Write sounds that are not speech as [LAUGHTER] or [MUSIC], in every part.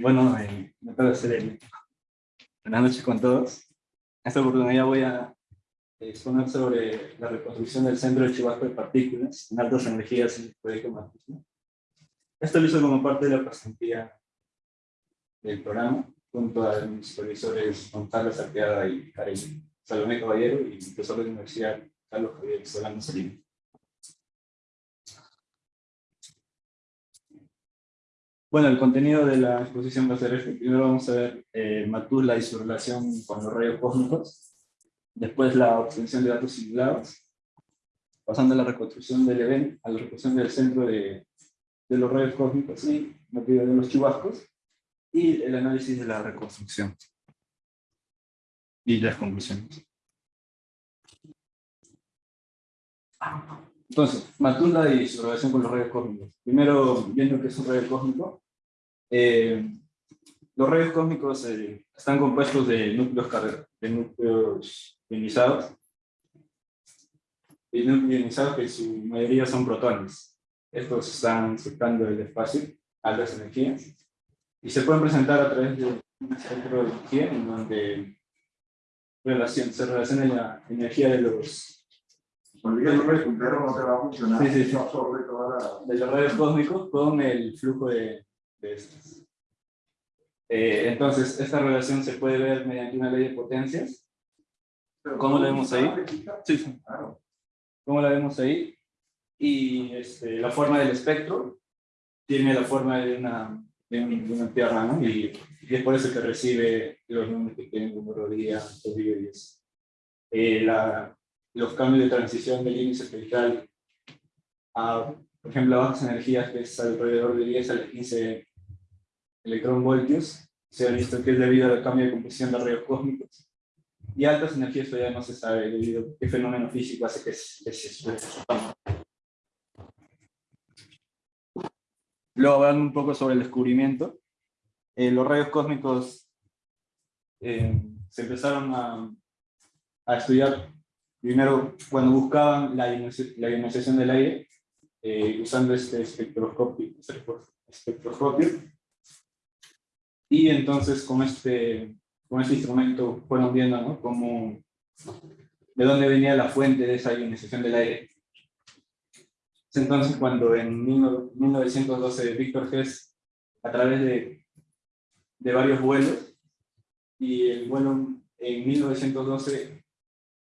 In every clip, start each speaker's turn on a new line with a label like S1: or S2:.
S1: Bueno, eh, me puedo hacer el... Buenas noches con todos. En esta oportunidad voy a exponer sobre la reconstrucción del centro de Chubasco de partículas en altas energías en el proyecto Matus. Esto lo hizo como parte de la pasantía del programa, junto a mis supervisores Gonzalo Sarteada y Karen Salomé Caballero y el profesor de la Universidad Carlos Javier Solano Salinas. Bueno, el contenido de la exposición va a ser este. Primero vamos a ver eh, Matula y su relación con los rayos cósmicos. Después la obtención de datos simulados. Pasando a la reconstrucción del evento, a la reconstrucción del centro de, de los rayos cósmicos y de los chubascos. Y el análisis de la reconstrucción. Y las conclusiones. Entonces, Matunda y su relación con los rayos cósmicos. Primero, viendo qué es un rayo cósmico. Eh, los rayos cósmicos eh, están compuestos de núcleos, de núcleos ionizados. Y núcleos ionizados que en su mayoría son protones. Estos están surcando el espacio, altas energías. Y se pueden presentar a través de un centro de energía en donde relación, se relaciona la energía de los
S2: cuando digas números completos no te va a funcionar.
S1: Sí, sí, sí. Absorbe toda la... De los rayos cósmicos con el flujo de, de estos. Eh, entonces, esta relación se puede ver mediante una ley de potencias. ¿Cómo la vemos ahí? Sí, sí. ¿Cómo la vemos ahí? Y este, la forma del espectro tiene la forma de una, de una tierra, ¿no? Y, y, es por eso que recibe los números que tienen día, día 10. Eh, la, los cambios de transición del índice espectral a, por ejemplo, a bajas energías, que es alrededor de 10 a 15 electronvoltios, se ha visto que es debido al cambio de composición de rayos cósmicos. Y altas energías todavía no se sabe debido a qué fenómeno físico hace que, se suceda. Luego hablando un poco sobre el descubrimiento. Eh, los rayos cósmicos eh, se empezaron a, a estudiar Primero, cuando buscaban la, ionización del aire, eh, usando este espectroscopio, espectroscopio, y entonces con este, con este instrumento fueron viendo ¿no? cómo, de dónde venía la fuente de esa ionización del aire. Entonces cuando en 1912 Víctor Hess, a través de, de varios vuelos, y el vuelo en 1912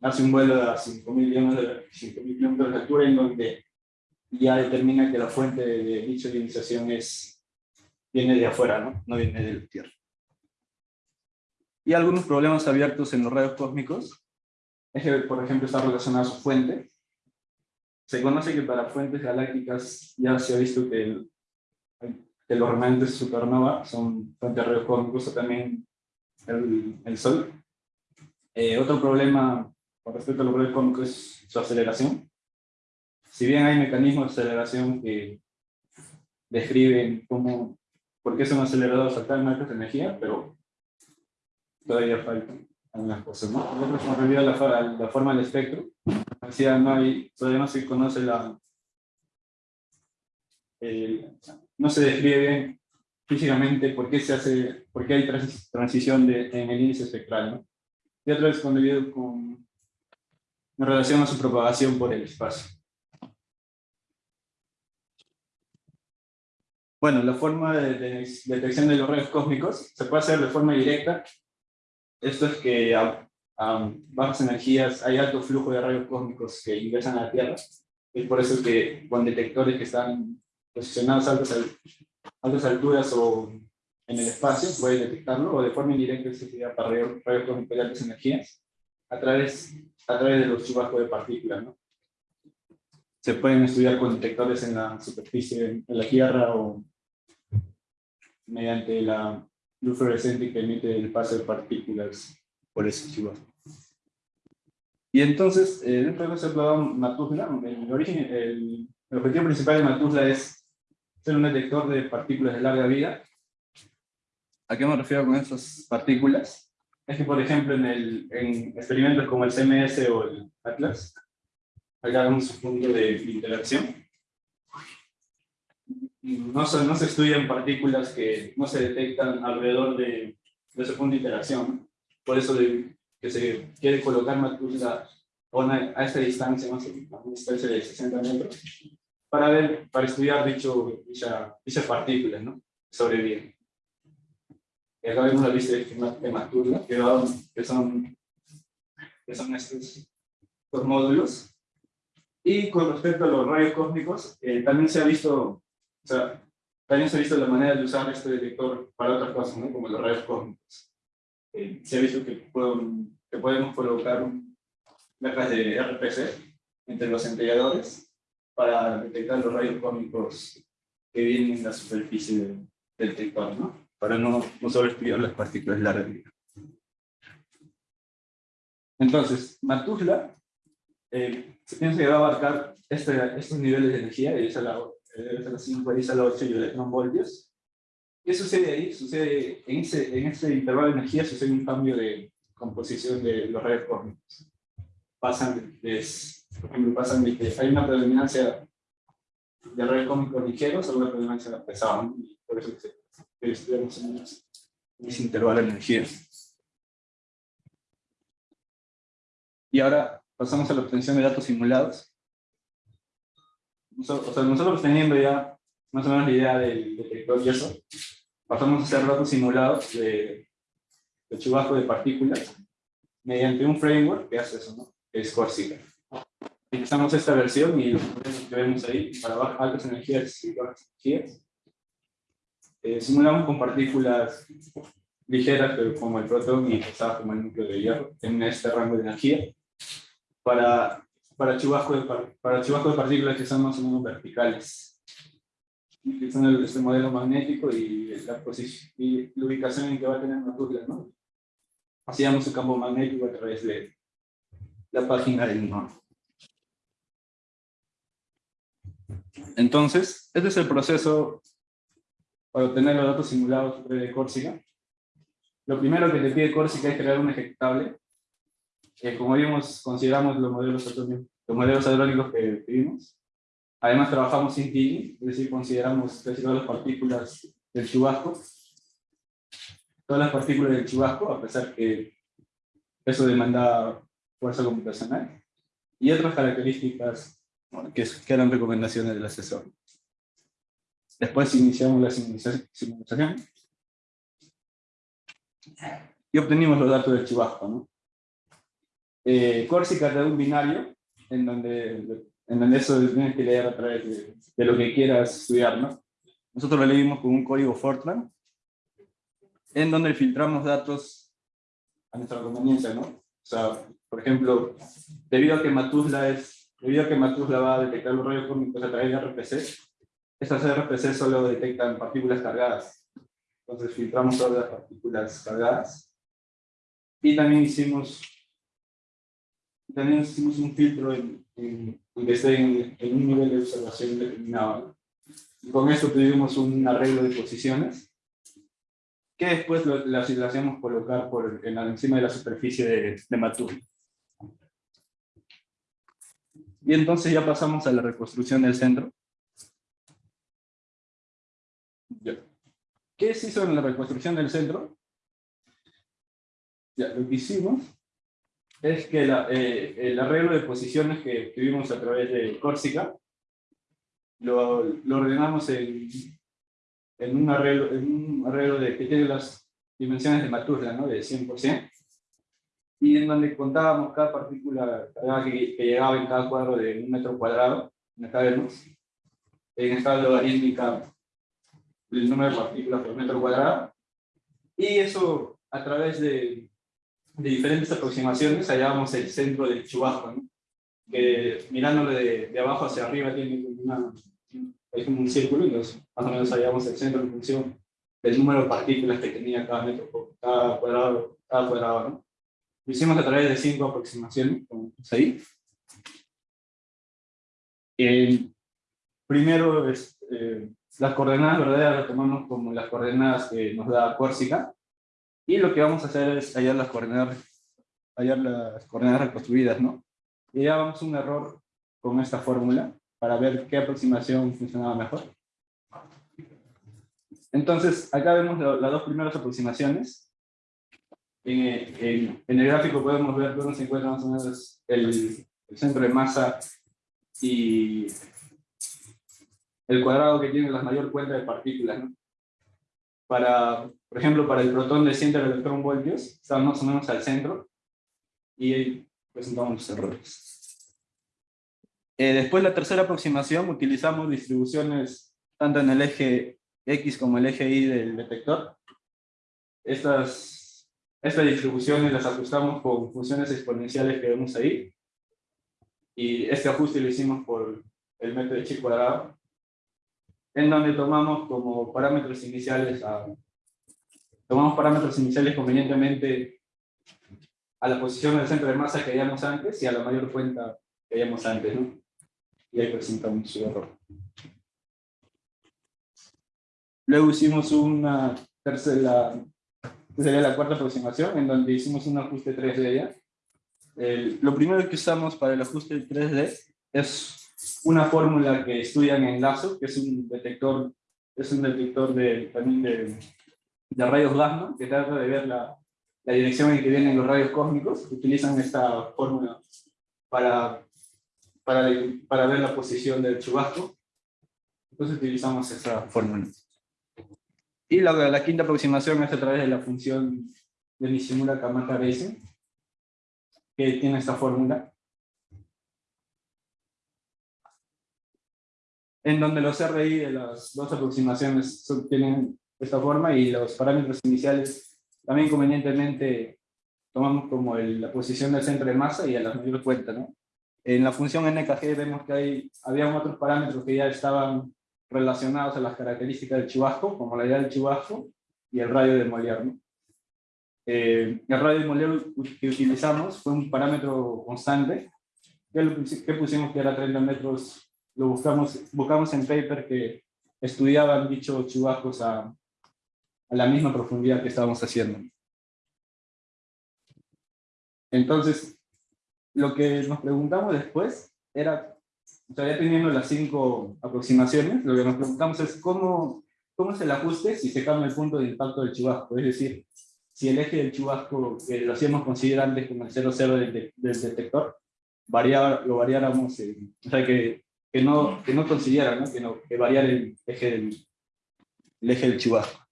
S1: hace un vuelo a 5.000 kilómetros de altura en donde ya determina que la fuente de dicha ionización es, viene de afuera, ¿no? no viene de la Tierra. Y algunos problemas abiertos en los rayos cósmicos es que, por ejemplo, está relacionada a su fuente. Se conoce que para fuentes galácticas ya se ha visto que, que los remanentes de supernova son fuentes de rayos cósmicos o también el, el Sol. Eh, otro problema con respecto a lo que cómico es su aceleración. Si bien hay mecanismos de aceleración que describen cómo, por qué son acelerados a tal altas de energía, pero todavía faltan algunas cosas. ¿no? Nosotros hemos revivido la, la, forma del espectro. Decía, no hay, todavía no se conoce la... no se describe bien físicamente por qué se hace, por qué hay transición de, en el índice espectral. ¿no? Y otra vez convivido con en relación a su propagación por el espacio. Bueno, la forma de, detección de los rayos cósmicos se puede hacer de forma directa. Esto es que a, bajas energías hay alto flujo de rayos cósmicos que ingresan a la Tierra. Es por eso que con detectores que están posicionados a altas, altas alturas o en el espacio puede detectarlo, o de forma indirecta se sería para rayos, rayos cósmicos de altas energías a través a través de los chubascos de partículas. ¿no? Se pueden estudiar con detectores en la superficie, en la Tierra o mediante la luz fluorescente que emite el paso de partículas por ese chubasco. Y entonces, eh, dentro de ese plan Matuzla, el, origen, el, el objetivo principal de Matuzla es ser un detector de partículas de larga vida. ¿A qué me refiero con esas partículas? es que, por ejemplo, en, el, en experimentos como el CMS o el Atlas, acá un punto de interacción. No se, no se estudian partículas que no se detectan alrededor de, de ese punto de interacción. Por eso de, que se quiere colocar Matusla a esta distancia, más a una distancia de 60 metros, para, ver, para estudiar dicho, dicha, dichas partículas, ¿no? Sobreviven. Y acá vemos la lista de Matusla, que, que, son, que son estos, estos módulos. Y con respecto a los rayos cósmicos, eh, también se ha visto, o sea, también se ha visto la manera de usar este detector para otras cosas, ¿no? como los rayos cósmicos. Eh, se ha visto que, que podemos colocar placas de RPC entre los centelladores para detectar los rayos cósmicos que vienen en la superficie del, detector, ¿no? para no, no solo estudiar las partículas largas. Entonces, Matuzla eh, se piensa que va a abarcar este, estos niveles de energía, de a la, de a la 5, de a la 8 y electronvoltios. ¿Qué sucede ahí? Sucede, en ese, en ese intervalo de energía sucede un cambio de composición de los rayos cósmicos. Pasan de, por ejemplo, pasan de que hay una predominancia de rayos cósmicos ligeros a una predominancia pesada, y por eso que estudiamos en ese intervalo de energía. Y ahora pasamos a la obtención de datos simulados. O sea, nosotros teniendo ya más o menos la idea del detector y eso, pasamos a hacer datos simulados de, de chubasco de partículas mediante un framework que hace eso, ¿no? es Corsica. Utilizamos esta versión y los que vemos ahí para bajas, altas energías y bajas energías. Eh, simulamos con partículas ligeras, pero como el protón y pesadas como el núcleo de hierro, en este rango de energía para, para, chubasco de, para chubasco de partículas que son más o menos verticales. El, este modelo magnético y la, posición, y la ubicación en que va a tener partículas, ¿no? Hacíamos su campo magnético a través de la página del NOR. Entonces, este es el proceso para obtener los datos simulados de Corsica. Lo primero que te pide Corsica es crear un ejecutable como vimos, consideramos los modelos, los modelos hadrónicos que vimos. Además trabajamos sin TIG, es decir, consideramos todas las partículas del chubasco. Todas las partículas del chubasco, a pesar que eso demanda fuerza computacional. Y otras características que, que eran recomendaciones del asesor. Después iniciamos la simulación y obtenimos los datos del chubasco. ¿no? Eh, Corsica de un binario, en donde, en donde eso tienes que leer a través de, lo que quieras estudiar, ¿no? Nosotros lo leímos con un código Fortran, en donde filtramos datos a nuestra conveniencia, ¿no? O sea, por ejemplo, debido a que Matusla es, debido a que Matusla va a detectar los rayos cósmicos a través de RPC, estas RPC solo detectan partículas cargadas. Entonces filtramos todas las partículas cargadas. Y también hicimos también hicimos un filtro en, en, que esté en, en, un nivel de observación determinado. Y con esto tuvimos un arreglo de posiciones, que después lo, las, hacíamos colocar por, en encima de la superficie de, de Y entonces ya pasamos a la reconstrucción del centro. ¿Qué se hizo en la reconstrucción del centro? Ya, lo que hicimos es que eh, el arreglo de posiciones que tuvimos a través de Córsica lo, lo ordenamos en, en, un arreglo, en un arreglo de, que tiene las dimensiones de Maturla, ¿no? de 100%, y en donde contábamos cada partícula que, que, llegaba en cada cuadro de un metro cuadrado, acá vemos, en escala logarítmica el número de partículas por metro cuadrado, y eso a través de de diferentes aproximaciones hallábamos el centro del chubasco, ¿no? que mirándolo de, de, abajo hacia arriba tiene una, como un círculo, y más o menos hallábamos el centro en función del número de partículas que tenía cada metro, cada cuadrado, cada cuadrado. ¿no? Lo hicimos a través de cinco aproximaciones, como ahí. El primero, es, eh, las coordenadas verdaderas las tomamos como las coordenadas que nos da Córsica, y lo que vamos a hacer es hallar las coordenadas, hallar las coordenadas reconstruidas, ¿no? Y ya vamos a un error con esta fórmula para ver qué aproximación funcionaba mejor. Entonces, acá vemos las dos primeras aproximaciones. En, en- en el gráfico podemos ver dónde se encuentra más o menos el, el centro de masa y el cuadrado que tiene la mayor cuenta de partículas. ¿no? Para, por ejemplo, para el protón de 100 electrón voltios, está más o menos al centro, y presentamos los errores. Eh, después, la tercera aproximación, utilizamos distribuciones tanto en el eje X como el eje Y del detector. Estas, estas distribuciones las ajustamos con funciones exponenciales que vemos ahí. Y este ajuste lo hicimos por el método de chi cuadrado, en donde tomamos como parámetros iniciales a, tomamos parámetros iniciales convenientemente a la posición del centro de masa que hayamos antes y a la mayor cuenta que hayamos antes, ¿no? Y ahí presentamos su error. Luego hicimos una tercera, sería la cuarta aproximación, en donde hicimos un ajuste 3D ya. El- lo primero que usamos para el ajuste 3D es una fórmula que estudian en LASO, que es un detector, es un detector de, también de, de rayos gamma, que trata de ver la, la dirección en que vienen los rayos cósmicos. Utilizan esta fórmula para, para, para ver la posición del chubasco. Entonces utilizamos esa fórmula. Y la, la quinta aproximación es a través de la función de Nishimura Kamata Reisen, que tiene esta fórmula. En donde los RI de las dos aproximaciones tienen esta forma y los parámetros iniciales también convenientemente tomamos como el- la posición del centro de masa y a la mayor cuenta, ¿no? En la función NKG vemos que hay, había otros parámetros que ya estaban relacionados a las características del chubasco, como la idea del chubasco y el radio de Molière. ¿no? Eh, el radio de Molière que utilizamos fue un parámetro constante, que pusimos que era 30 metros, lo buscamos, buscamos en paper que estudiaban dichos chubascos a, a la misma profundidad que estábamos haciendo. Entonces, lo que nos preguntamos después era, todavía teniendo las cinco aproximaciones, lo que nos preguntamos es cómo, cómo es el ajuste si se cambia el punto de impacto del chubasco. Es decir, si el eje del chubasco, que lo hacíamos considerar antes como el 0,0 del, de- del detector, variar, lo variáramos, en- o sea, que, que, no, que no considera, ¿no? Que, no, que variar el eje del, el eje del chubasco.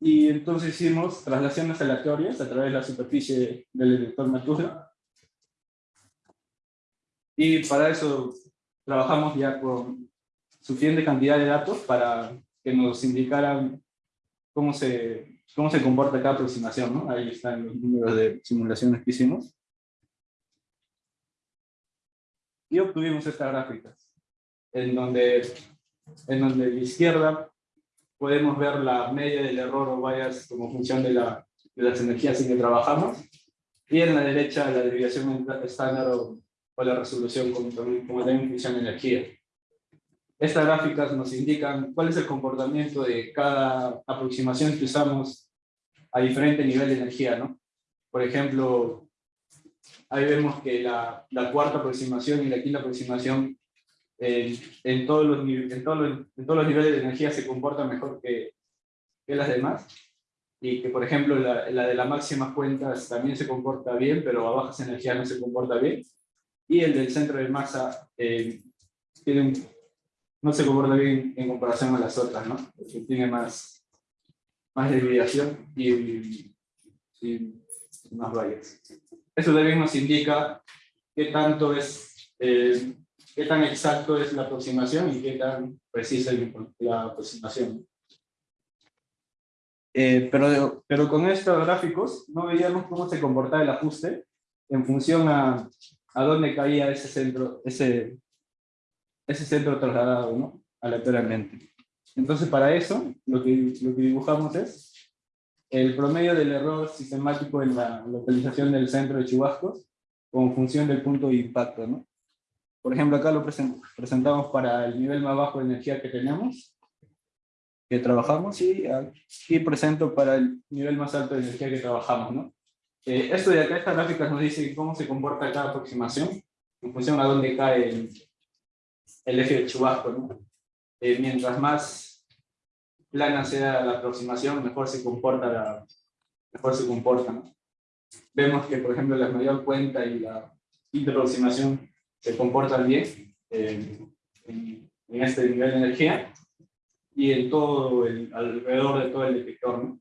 S1: Y entonces hicimos traslaciones aleatorias a través de la superficie del detector Mercurio. Y para eso trabajamos ya con suficiente cantidad de datos para que nos indicaran cómo se, cómo se comporta cada aproximación. ¿no? Ahí están los números de simulaciones que hicimos. Y obtuvimos estas gráficas, en donde, en donde la izquierda podemos ver la media del error o bias como función de, la, de las energías en que trabajamos, y en la derecha la desviación estándar o, la resolución como como también función de energía. Estas gráficas nos indican cuál es el comportamiento de cada aproximación que usamos a diferente nivel de energía, ¿no? Por ejemplo, ahí vemos que la, la cuarta aproximación y la quinta aproximación en, en, todos los, en, todos los, en todos los niveles de energía se comportan mejor que, que las demás. Y que, por ejemplo, la, la de las máximas cuentas también se comporta bien, pero a bajas energías no se comporta bien. Y el del centro de masa eh, tiene un- no se comporta bien en comparación a las otras, ¿no? Porque tiene más, más desviación y, y más vallas. Eso también nos indica qué tanto es, eh, qué tan exacto es la aproximación y qué tan precisa es la aproximación. Eh, pero, pero con estos gráficos no veíamos cómo se comportaba el ajuste en función a, a dónde caía ese centro, ese, ese centro trasladado, ¿no? Aleatoriamente. Entonces, para eso, lo que, lo que dibujamos es el promedio del error sistemático en la localización del centro de chubascos como función del punto de impacto, ¿no? Por ejemplo, acá lo presen- presentamos para el nivel más bajo de energía que tenemos, que trabajamos, y aquí presento para el nivel más alto de energía que trabajamos, ¿no? Eh, esto de acá, estas gráficas nos dicen cómo se comporta cada aproximación, en función a dónde cae el, el eje del chubasco. ¿no? Eh, mientras más plana sea la aproximación, mejor se comporta la, mejor se comporta. ¿no? Vemos que, por ejemplo, la mayor cuenta y la quinta aproximación se comportan bien eh, en, este nivel de energía y en todo el, alrededor de todo el detector. ¿no?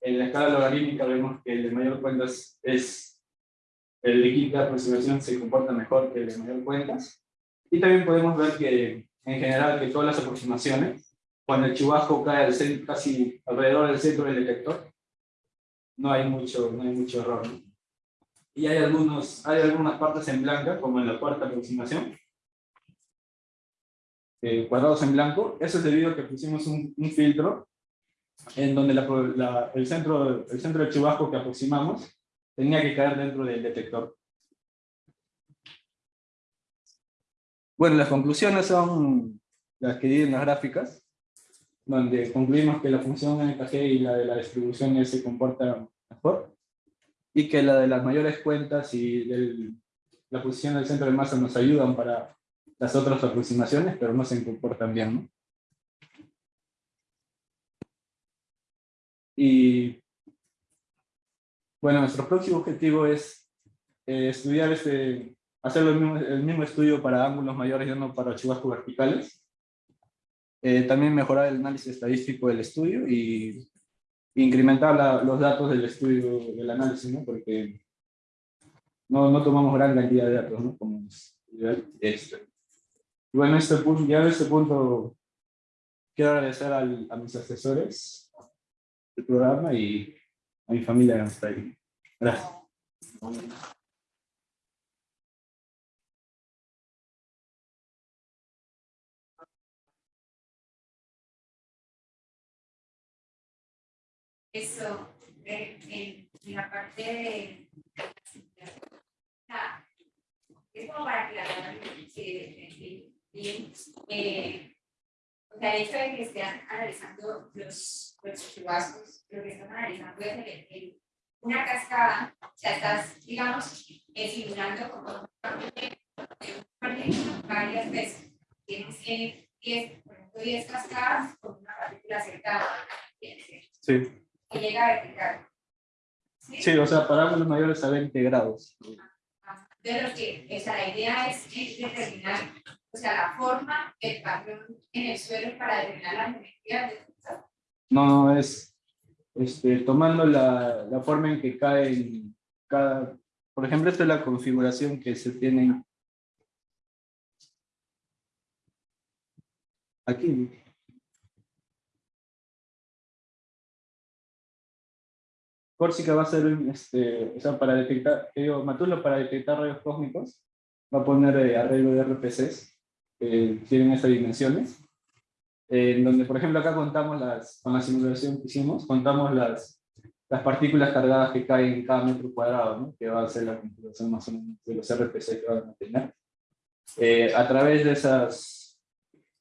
S1: En la escala logarítmica vemos que el de mayor cuenta es, el de quinta aproximación se comporta mejor que el de mayor cuentas. Y también podemos ver que en general que todas las aproximaciones, cuando el chubasco cae al centro, casi alrededor del centro del detector, no hay mucho, no hay mucho error. Y hay, algunos, hay algunas partes en blanca, como en la cuarta aproximación, eh, cuadrados en blanco. Eso es debido a que pusimos un, filtro en donde el, centro, el centro del chubasco que aproximamos tenía que caer dentro del detector. Bueno, las conclusiones son las que di en las gráficas, donde concluimos que la función NKG y la de la distribución se comporta mejor, y que la de las mayores cuentas y la posición del centro de masa nos ayudan para las otras aproximaciones, pero no se comportan bien. ¿no? Y bueno, nuestro próximo objetivo es eh, estudiar este, hacer el mismo, el mismo, estudio para ángulos mayores y no para chubascos verticales. Eh, también mejorar el análisis estadístico del estudio y incrementar los datos del estudio del análisis, ¿no? porque no, no tomamos gran cantidad de datos, ¿no? como este. Y bueno, este punto, ya en este punto quiero agradecer al, a mis asesores el programa y a mi familia que está ahí. Gracias.
S3: Eso, en, la parte de, es como para aclarar que bien, eh, o sea, el hecho de que estén analizando los, los chubascos, lo que están analizando es el, el, una cascada, o sea, estás, digamos, simulando como varias veces. Tienes 10, por ejemplo, 10 cascadas con una partícula cercana.
S1: Sí.
S3: Que llega a vertical.
S1: ¿Sí? sí, o sea, para ángulos mayores a 20 grados.
S3: De lo que, o sea, la idea es determinar o sea, la forma del patrón en el suelo para determinar la geometría del
S1: No, no, es este, tomando la, la, forma en que cae cada... Por ejemplo, esta es la configuración que se tiene aquí. Córsica va a ser, este, o sea, para detectar, digo, Matulo para detectar rayos cósmicos, va a poner eh, arreglo de RPCs eh, tienen estas dimensiones, en donde, por ejemplo, acá contamos las, con la simulación que hicimos, contamos las, las partículas cargadas que caen en cada metro cuadrado, ¿no? que va a ser la configuración más o menos de los RPC que van a tener. Eh, a, través de esas,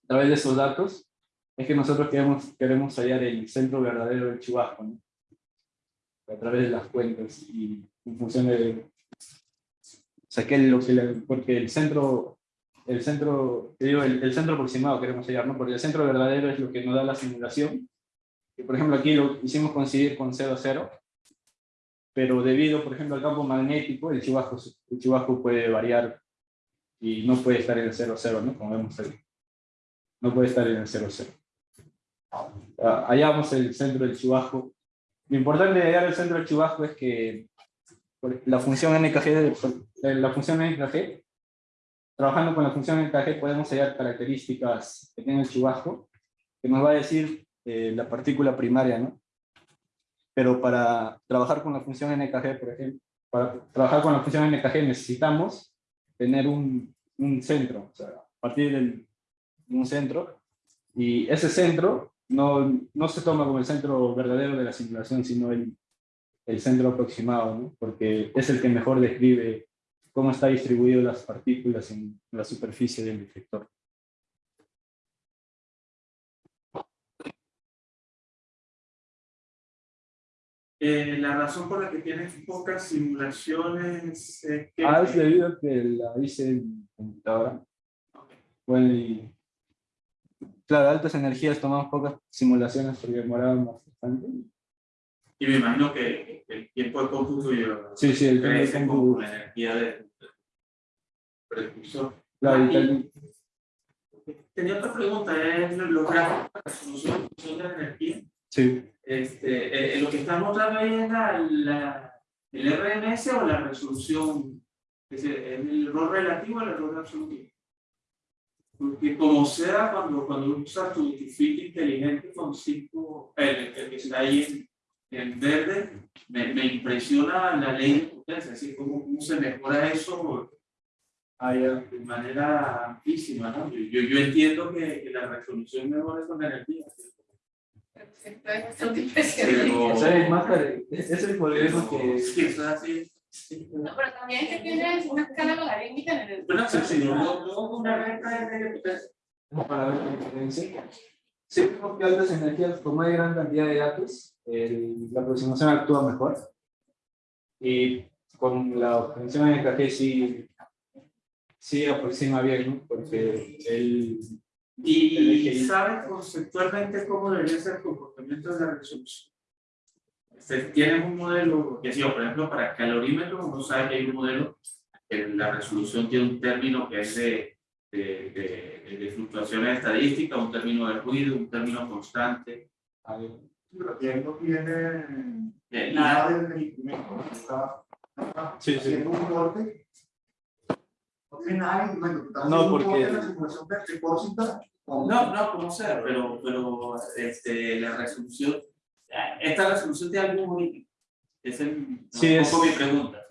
S1: a través de esos datos, es que nosotros queremos, queremos hallar el centro verdadero del chubasco, ¿no? A través de las cuentas y en función de... O sea, que lo que porque el centro el centro, digo, el, centro aproximado queremos hallar, ¿no? Porque el centro verdadero es lo que nos da la simulación. Y por ejemplo aquí lo hicimos coincidir con 0, 0, pero debido, por ejemplo, al campo magnético, el chubasco, el chubasco puede variar y no puede estar en el 0, 0, ¿no? Como vemos ahí. No puede estar en el 0, 0. Ah, hallamos el centro del chubasco. Lo importante de hallar el centro chubasco es que la función NKG, la función NKG trabajando con la función encaje podemos hallar características que tiene el chubasco, que nos va a decir eh, la partícula primaria, ¿no? Pero para trabajar con la función NKG, por ejemplo, para trabajar con la función NKG necesitamos tener un, un centro, o sea, a partir de un centro, y ese centro no, no se toma como el centro verdadero de la simulación, sino el, el centro aproximado, ¿no? porque es el que mejor describe cómo está distribuido las partículas en la superficie del detector.
S4: Eh, la razón por la que tienes pocas simulaciones es
S1: que... Ah, es debido a que la hice en computadora. Bueno, y claro, altas energías tomamos pocas simulaciones porque demoraban bastante.
S4: Y me imagino que el tiempo de cómputo y
S1: Sí, sí, el tiempo de
S4: con la energía del precursor.
S1: Claro, y
S4: Tenía otra pregunta, es los gráficos de resolución de la energía.
S1: sí.
S4: Este, eh, lo que está mostrando ahí es la, la- el RMS o la resolución, es decir, ¿es el error relativo o el error absoluto. Porque como sea, cuando, cuando usas tu, tu filtro inteligente con cinco, el, el que está ahí en, en verde, me, me impresiona la ley de potencia, es decir, cómo, cómo se mejora eso de manera amplísima, ¿no? Yo, yo, yo entiendo que, que la resolución mejora con la energía.
S3: Perfecto, es bastante impresionante.
S4: Pero-
S1: O sea, el más tar- es es el problema que...
S4: Sí, eso es así.
S3: No, pero también es que tienes una escala logarítmica en el.
S4: Bueno, sí, sí, luego, luego una recta de potencia.
S1: para ver la diferencia. Sí, vemos que altas energías, como hay gran cantidad de datos, el- la aproximación actúa mejor. Y con la obtención de KG sí, sí aproxima bien, ¿no? Porque el,
S4: ¿Y sabes conceptualmente cómo debería ser el comportamiento de la resolución? Tienes un modelo, que sí, por ejemplo, para calorímetro, uno sabe que hay un modelo, que la resolución tiene un término que es de, de, de, de fluctuaciones estadísticas, un término de ruido, un término constante.
S2: Pero él no tiene nada del instrumento. Está, está
S1: Sí, sí.
S2: haciendo un corte. No tiene nada de instrumento. Está
S1: No,
S2: haciendo un
S1: porque-
S2: corte en la simulación de de Corsica con-
S4: No, no, como sea, pero, pero este, la resolución, esta resolución tiene algún origen. Es el,
S1: Sí,
S4: un
S1: es-
S4: poco mi pregunta.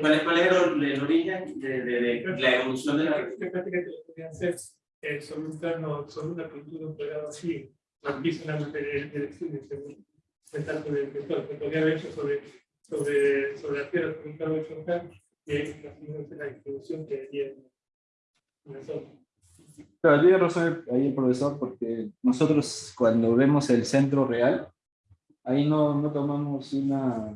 S4: ¿Cuál es, cuál es el, el origen de, de, de la evolución de la resolución?
S5: que prácticamente lo que podrían hacer eh, sobre un plano, sobre una pintura operada así, o empiezan a meter el estudio según el tanto del vector, que podría haber hecho sobre, sobre, sobre la Tierra, sobre un plano de Schoenberg, y ahí imagínense la distribución que en la zona.
S1: Claro, tiene razón ahí el profesor, porque nosotros cuando vemos el centro real, ahí no, no tomamos una,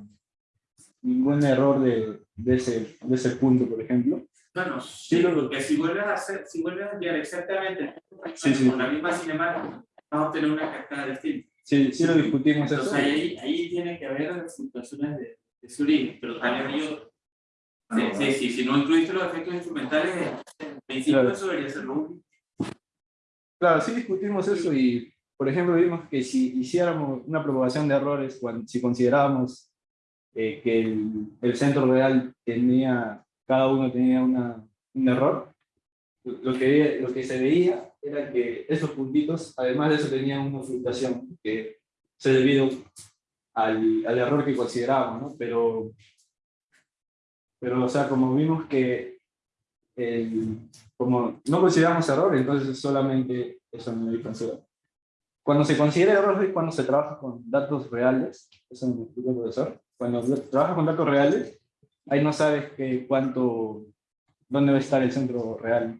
S1: ningún error de, de, ese, de ese punto, por ejemplo.
S4: Bueno, sí, porque si vuelves a hacer, si vuelves a enviar exactamente
S1: Sí, sí.
S4: con la misma cinemática, vamos a tener una cascada distinta.
S1: Sí, sí lo discutimos eso.
S4: Entonces ahí, ahí tiene que haber fluctuaciones de, de su origen, pero también hay Sí, sí, sí, si no incluiste los efectos instrumentales, en principio
S1: Claro.
S4: eso debería ser lo único.
S1: Claro, sí discutimos eso y, por ejemplo, vimos que si hiciéramos una propagación de errores, cuando, si considerábamos eh, que el, el centro real tenía, cada uno tenía una, un error, lo que, lo que se veía era que esos puntitos, además de eso, tenían una fluctuación que se debido al, al error que considerábamos, ¿no? Pero, pero, o sea, como vimos que el, como no consideramos error, entonces solamente eso no hay considera. Cuando se considera error es cuando se trabaja con datos reales, eso me explicó el profesor. Cuando trabajas con datos reales, ahí no sabes que cuánto, dónde va a estar el centro real.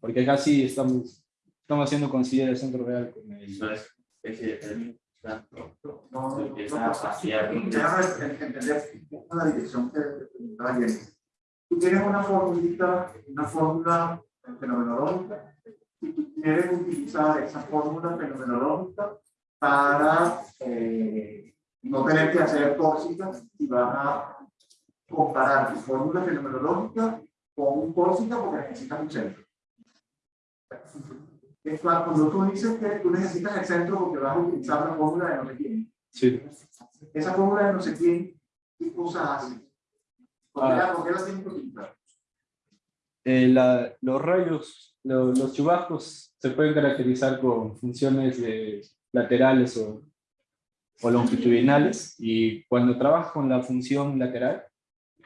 S1: Porque acá sí estamos, estamos haciendo considerar el centro real con el...
S4: Eso es, es, es-
S2: No, no, no, entender la dirección que está bien. Tú tienes una formulita, una fórmula fenomenológica, quieres utilizar esa fórmula fenomenológica para eh, no tener que hacer tóxicas y vas a comparar tu fórmula fenomenológica con un tóxica porque necesitas un centro. Es cuando tú dices que tú necesitas el centro porque vas a utilizar la fórmula de no sé quién,
S1: Sí.
S2: esa fórmula de no sé quién, ¿qué cosa hace? ¿Por qué, la- por qué la tienes que utilizar?
S1: Eh, la- los rayos, lo- los chubascos se pueden caracterizar con funciones de laterales o, o longitudinales y cuando trabajas con la función lateral,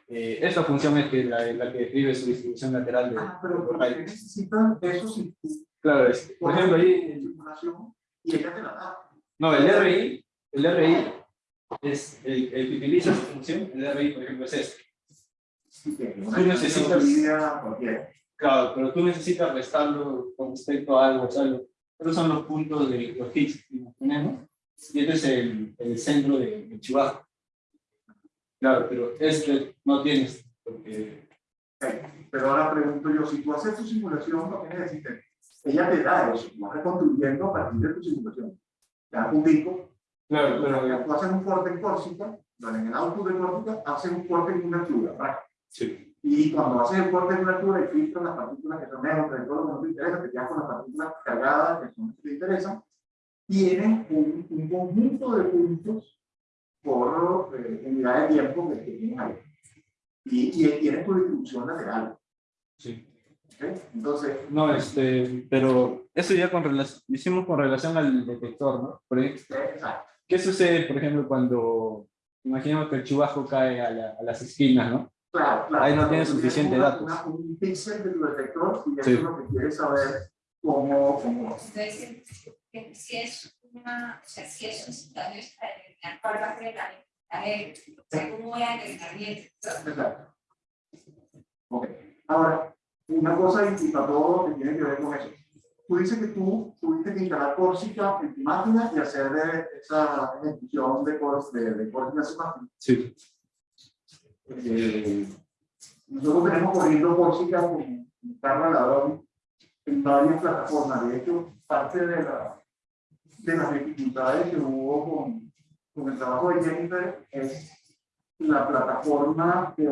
S1: eh, esa función es que la, la que describe su distribución lateral de
S2: Ah, pero
S1: los
S2: ¿por qué
S1: rayos.
S2: necesitas eso si tú
S1: Claro, es- por ejemplo, ahí,
S2: y da?
S1: no, el RI, el RI es el, el que utiliza esa función, el RI, por ejemplo, es este. Tú necesitas-. Claro, pero tú necesitas restarlo con respecto a algo, o sea, lo- estos son los puntos de los hits que tenemos, y este es el, el centro de- del chubasco. Claro, pero este no tienes, porque
S2: Pero ahora pregunto yo, si tú haces tu simulación, no que decirte, ella te da eso, vas reconstruyendo a partir de tu simulación. Te da un disco,
S1: Claro,
S2: pero tú haces un corte en Córsica, en el output de Córsica, haces un corte en una ¿verdad?
S1: Sí.
S2: Y cuando haces el corte en una altura y filtras las partículas que son neutras todo lo que no te interesa, te quedas con las partículas cargadas que son las que te interesan, tienen un, un conjunto de puntos por eh, unidad de tiempo que, tienes ahí. Y, y tienes tu distribución lateral.
S1: Sí.
S2: Entonces,
S1: No, este, pero eso ya con hicimos con relación al detector, ¿no?
S2: Exacto.
S1: ¿Qué sucede, por ejemplo, cuando imaginemos que el chubasco cae a, la- a las esquinas, ¿no?
S2: Claro, claro.
S1: Ahí no tiene suficiente
S2: una-
S1: datos.
S2: una- un píxel de tu detector y eso
S1: Sí.
S2: es lo que quieres saber cómo, cómo,
S3: Entonces, si es una, o sea, si es un situación para determinar cuál va a ser la ventaja, o sea, cómo voy a determinar bien.
S2: Exacto. Ok. Ahora, una cosa y para todo lo que tiene que ver con eso. Tú dices que tú tuviste que instalar Corsica en tu máquina y hacer de- esa ejecución de, de, de Corsica en su máquina.
S1: Sí.
S2: Eh, nosotros tenemos corriendo Corsica con Carla Ladrón en varias plataformas. De hecho, parte de, la, de las dificultades que hubo con, con el trabajo de Jennifer es la plataforma que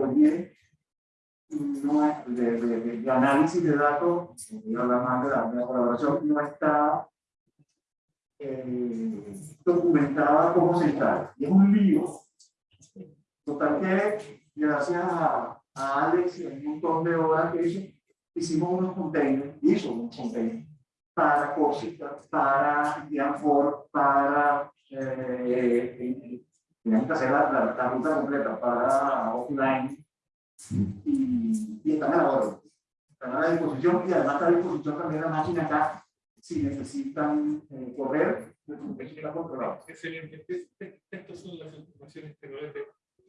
S2: no de, de, de- análisis de datos, voy a más de la, de la colaboración, no está eh, documentada como instala. Y es un lío. Total que, gracias a, a Alex y a un montón de horas que hizo, hicimos unos containers, hizo unos containers para Corsica, para Ianfor, para eh, eh, teníamos que hacer la, la, la ruta completa para offline y, y están a la orden. Están a la disposición y además está a disposición también la máquina acá si necesitan eh, correr, pues.
S5: Es- es- Estas son las informaciones que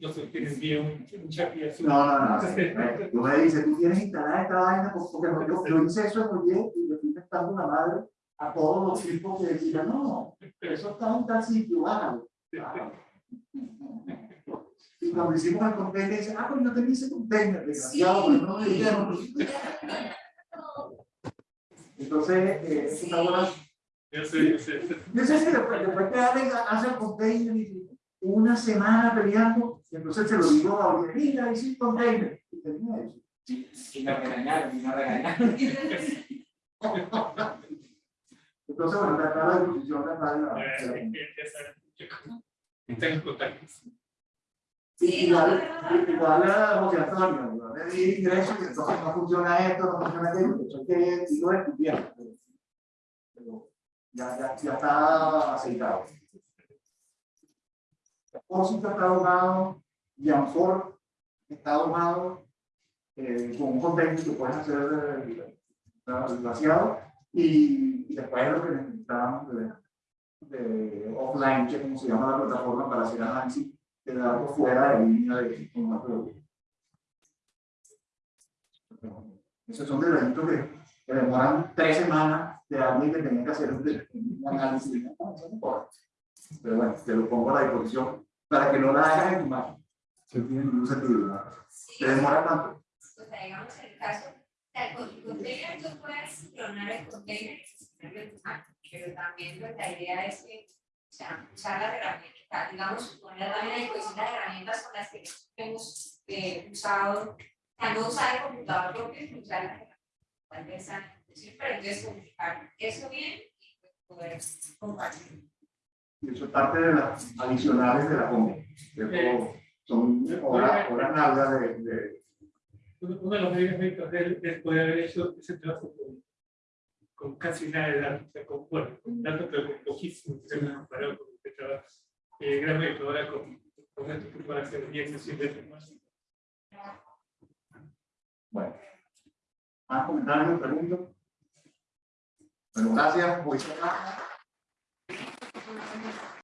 S5: normalmente nos obtienen vía un, un chat y.
S2: No, no, no. Tú me dices, tú tienes instalada esta vaina, pues, porque yo, yo hice eso en Oye y le fui prestando la madre a todos los tipos que decían, no, eso está en tal sitio, bájalo. Y cuando hicimos el container, dice, ah, pues yo te hice container, desgraciado, pero no me dijeron. Entonces, eh, es una buena
S5: Yo sé, yo sé.
S2: yo sé que después, después que Alex hace el container y dice, una semana peleando, y entonces se lo digo a Oliver, mira, hice un container. Y termina eso.
S6: Y me regañaron, y me regañaron. [LAUGHS]
S2: Entonces, bueno, la disposición de de la-
S5: Eh,
S2: la-
S5: eh, yo- Están en contacto.
S2: Y igual, igual a José Antonio, yo le di ingresos y entonces no funciona esto, no funciona aquello, que soy que sigo estudiando. Pero ya, ya, ya está aceitado. Pósito está domado, Janford está domado, eh, con un container que puedes hacer el vaciado y, y después lo que necesitamos de, de offline, que es como se llama la plataforma para hacer análisis de datos fuera de línea de formato. Esos son detallitos que, que demoran tres semanas de alguien que tenía que hacer un, análisis. Pero bueno, te lo pongo a la disposición para que no la hagas en tu mano. No tiene ningún sentido. ¿no?
S3: Sí,
S2: Te demora tanto.
S3: sea, digamos el caso, con tu container tú puedes clonar el container pero también pues, la idea es que, o sea, usar las herramientas, digamos, poner también a disposición las herramientas con las que hemos eh, usado, sea, no usar el computador propio, sino usar las herramientas pero entonces comunicar eso bien y pues, poder compartir.
S2: Y eso es parte de las adicionales de la todo. Son horas, horas largas de, de
S5: Uno de los medios médicos de él es poder haber hecho ese trabajo con, con casi nada de datos, o sea, con, bueno, con datos, pero con poquísimo, que se me comparado con este trabajo. Eh, gran médico ahora con, con esto que puede hacer bien, así de más.
S2: Bueno. ¿Más comentarios, preguntas? Bueno, gracias. Voy a Thank you.